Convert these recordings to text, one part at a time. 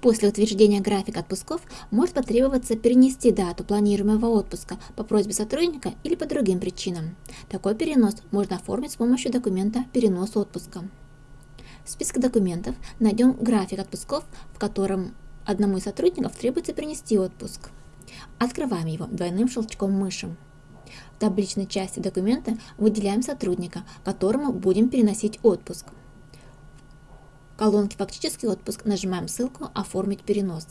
После утверждения графика отпусков может потребоваться перенести дату планируемого отпуска по просьбе сотрудника или по другим причинам. Такой перенос можно оформить с помощью документа «Перенос отпуска». В списке документов найдем график отпусков, в котором одному из сотрудников требуется перенести отпуск. Открываем его двойным щелчком мыши. В табличной части документа выделяем сотрудника, которому будем переносить отпуск колонке «Фактический отпуск» нажимаем ссылку «Оформить перенос».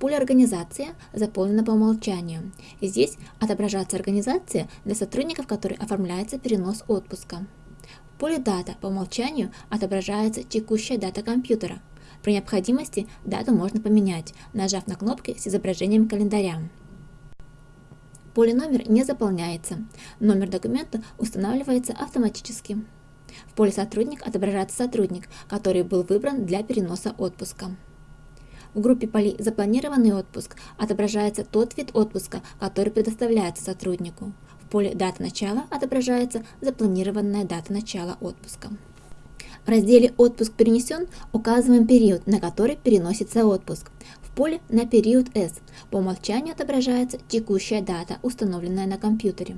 Поле «Организация» заполнено по умолчанию. Здесь отображается организация для сотрудников, которые оформляется перенос отпуска. В поле «Дата» по умолчанию отображается текущая дата компьютера. При необходимости дату можно поменять, нажав на кнопки с изображением календаря. Поле номер не заполняется. Номер документа устанавливается автоматически. В поле «Сотрудник» отображается сотрудник, который был выбран для переноса отпуска. В группе полей «Запланированный отпуск» отображается тот вид отпуска, который предоставляется сотруднику. В поле «Дата начала» отображается запланированная дата начала отпуска. В разделе «Отпуск перенесен» указываем период, на который переносится отпуск поле на период S. По умолчанию отображается текущая дата, установленная на компьютере.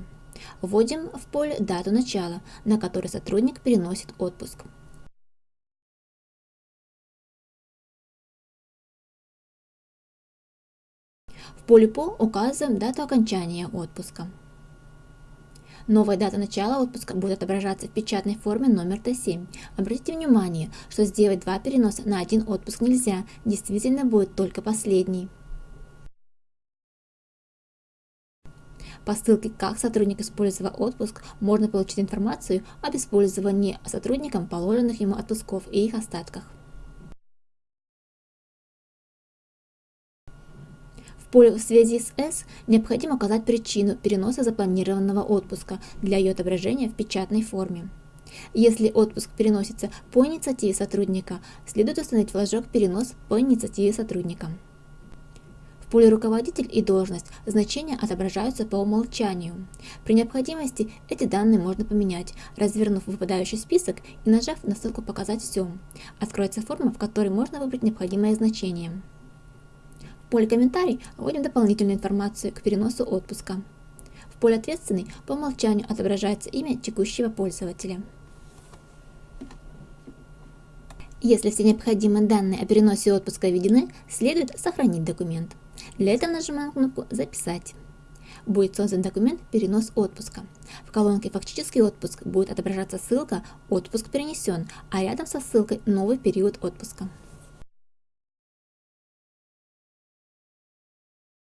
Вводим в поле дату начала, на который сотрудник переносит отпуск. В поле по указываем дату окончания отпуска. Новая дата начала отпуска будет отображаться в печатной форме номер Т7. Обратите внимание, что сделать два переноса на один отпуск нельзя, действительно будет только последний. По ссылке «Как сотрудник использовал отпуск» можно получить информацию об использовании сотрудником положенных ему отпусков и их остатках. В связи с S необходимо указать причину переноса запланированного отпуска для ее отображения в печатной форме. Если отпуск переносится по инициативе сотрудника, следует установить флажок «Перенос по инициативе сотрудника». В поле «Руководитель» и «Должность» значения отображаются по умолчанию. При необходимости эти данные можно поменять, развернув выпадающий список и нажав на ссылку «Показать все». Откроется форма, в которой можно выбрать необходимое значение. В поле «Комментарий» вводим дополнительную информацию к переносу отпуска. В поле «Ответственный» по умолчанию отображается имя текущего пользователя. Если все необходимые данные о переносе отпуска введены, следует сохранить документ. Для этого нажимаем кнопку «Записать». Будет создан документ «Перенос отпуска». В колонке «Фактический отпуск» будет отображаться ссылка «Отпуск перенесен», а рядом со ссылкой «Новый период отпуска».